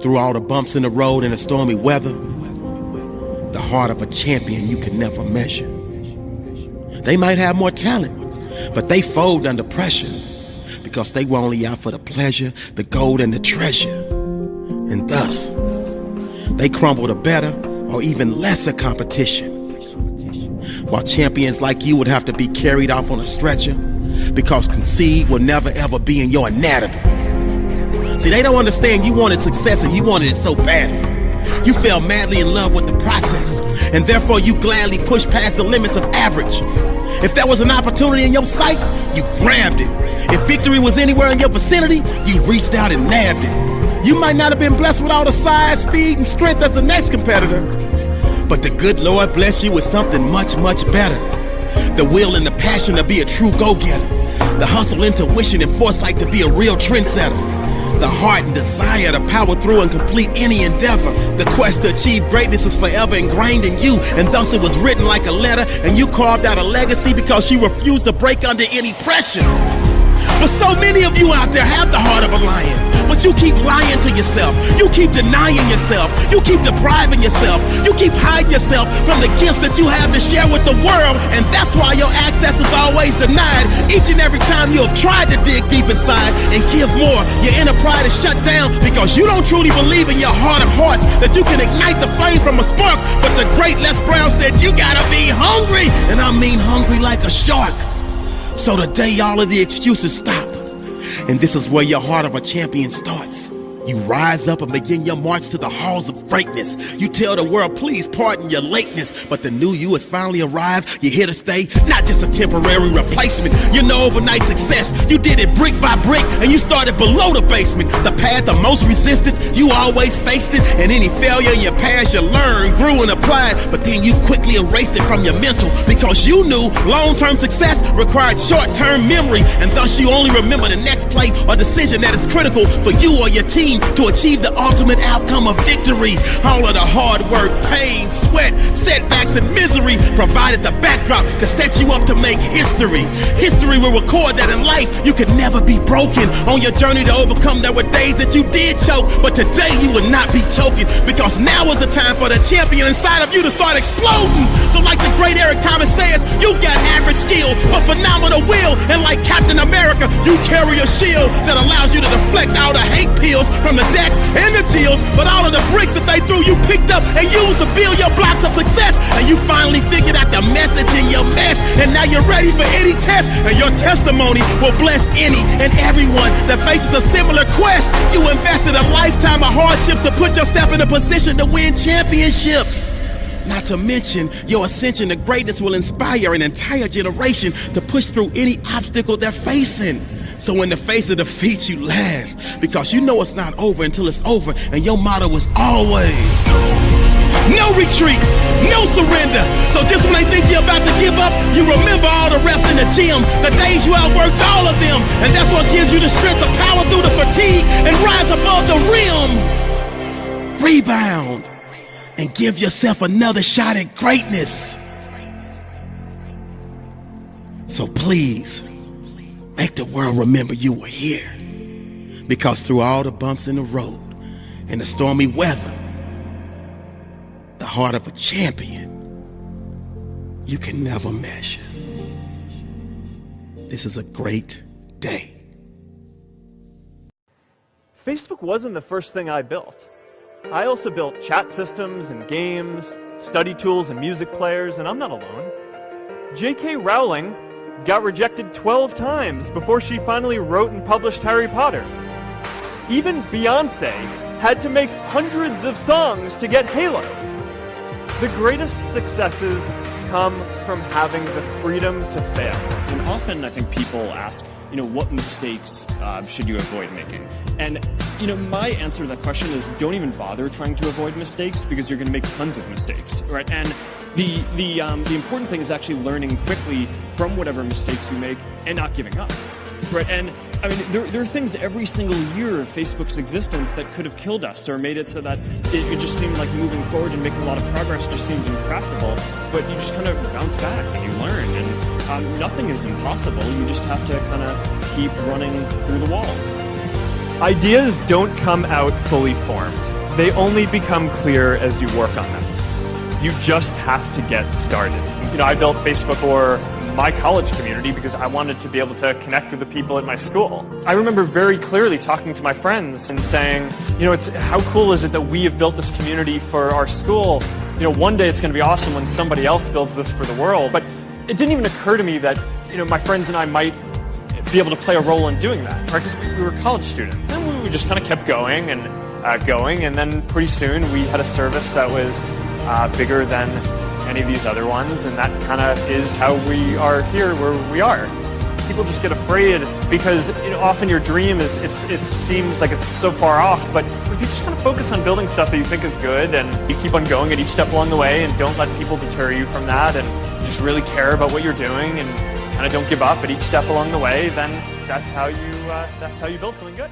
Through all the bumps in the road and the stormy weather, the heart of a champion you can never measure. They might have more talent, but they fold under pressure because they were only out for the pleasure, the gold, and the treasure. And thus, they crumble to better or even lesser competition. While champions like you would have to be carried off on a stretcher because concede will never ever be in your anatomy. See, they don't understand you wanted success and you wanted it so badly. You fell madly in love with the process, and therefore you gladly pushed past the limits of average. If there was an opportunity in your sight, you grabbed it. If victory was anywhere in your vicinity, you reached out and nabbed it. You might not have been blessed with all the size, speed, and strength as the next competitor, but the good Lord blessed you with something much, much better. The will and the passion to be a true go-getter. The hustle, intuition, and foresight to be a real trendsetter. The heart and desire to power through and complete any endeavor. The quest to achieve greatness is forever ingrained in you, and thus it was written like a letter, and you carved out a legacy because you refused to break under any pressure. But so many of you out there have the heart of a lion, but you keep lying to yourself. You keep denying yourself. You keep depriving yourself. You keep hiding yourself from the gifts that you have to share with the world, and that's why your access is always denied. Each and every time you have tried to dig deep inside and give more, your inner pride is shut down because you don't truly believe in your heart of hearts that you can ignite the flame from a spark. But the great Les Brown said, You gotta be hungry, and I mean hungry like a shark. So today, all of the excuses stop. And this is where your heart of a champion starts. You rise up and begin your march to the halls of greatness. You tell the world, please pardon your lateness. But the new you has finally arrived. You're here to stay, not just a temporary replacement. You're no overnight success. You did it brick by brick and you started below the basement. The path of most resistance, you always faced it. And any failure in your past, you learned, grew, and applied. But then you quickly erased it from your mental because you knew long term success required short term memory. And thus you only remember the next play or decision that is critical for you or your team to achieve the ultimate outcome of victory. All of the hard work, pain, sweat, setbacks, and misery provided the backdrop to set you up to make history. History will record that in life you could never be broken. On your journey to overcome, there were days that you did choke, but today you will not be choking because now is the time for the champion inside of you to start exploding. So, like the great Eric Thomas says, you've got average skill, but phenomenal will. And like Captain America, you carry a shield that allows you to deflect all the hate pills from the jacks and the jills, but all of the bricks that they threw you picked up and used to build your blocks of success. And you finally figured out the message in your mess, and now you're ready for any test. And your testimony will bless any and everyone that faces a similar quest. You invested a lifetime of hardships to put yourself in a position to win championships. Not to mention, your ascension to greatness will inspire an entire generation to push through any obstacle they're facing. So in the face of defeat, you laugh because you know it's not over until it's over, and your motto is always no retreats, no surrender. So just when they think you're about to give up, you remember all the reps in the gym, the days you outworked all of them, and that's what gives you the strength to power through the fatigue and rise above the rim. Rebound and give yourself another shot at greatness. So please, make the world remember you were here. Because through all the bumps in the road and the stormy weather, the heart of a champion, you can never measure. This is a great day. Facebook wasn't the first thing I built. I also built chat systems and games, study tools and music players, and I'm not alone. J.K. Rowling got rejected 12 times before she finally wrote and published Harry Potter. Even Beyonce had to make hundreds of songs to get Halo. The greatest successes come from having the freedom to fail. And often I think people ask, you know, what mistakes uh, should you avoid making? And, you know, my answer to that question is don't even bother trying to avoid mistakes because you're going to make tons of mistakes, right? And the, the, um, the important thing is actually learning quickly from whatever mistakes you make and not giving up. Right, and I mean, there, there are things every single year of Facebook's existence that could have killed us or made it so that it, it just seemed like moving forward and making a lot of progress just seemed intractable. But you just kind of bounce back and you learn, and um, nothing is impossible. You just have to kind of keep running through the walls. Ideas don't come out fully formed. They only become clear as you work on them. You just have to get started. You know, I built Facebook for my college community because I wanted to be able to connect with the people at my school. I remember very clearly talking to my friends and saying, you know, it's how cool is it that we have built this community for our school? You know, one day it's going to be awesome when somebody else builds this for the world. But it didn't even occur to me that, you know, my friends and I might be able to play a role in doing that, right? Because we, we, were college students, and we, just kind of kept going and uh, going, and then pretty soon we had a service that was uh, bigger than any of these other ones, and that kind of is how we are here where we are. People just get afraid because often your dream is it's it seems like it's so far off, but if you just kind of focus on building stuff that you think is good and you keep on going at each step along the way and don't let people deter you from that and just really care about what you're doing and kind of don't give up at each step along the way, then that's how you uh, that's how you build something good.